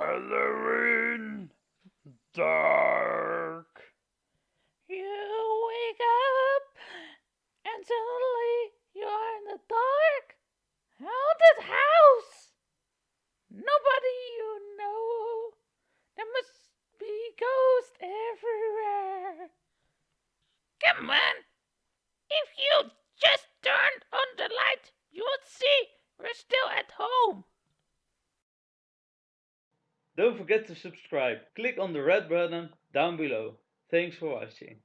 Halloween dark. You wake up and suddenly you are in the dark. Haunted house. Nobody you know. There must be ghosts everywhere. Come on. If you just turned on the light, you would see we're still at home. Don't forget to subscribe. Click on the red button down below. Thanks for watching.